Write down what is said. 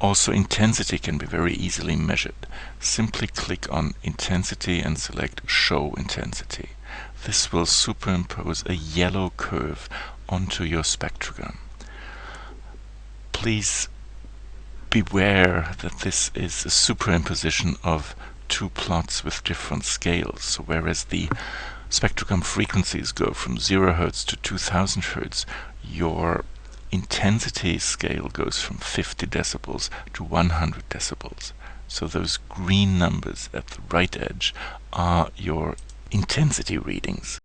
Also intensity can be very easily measured. Simply click on intensity and select show intensity. This will superimpose a yellow curve onto your spectrogram. Please beware that this is a superimposition of two plots with different scales. So whereas the spectrogram frequencies go from 0 Hz to 2000 Hz, your intensity scale goes from 50 decibels to 100 decibels. So those green numbers at the right edge are your intensity readings.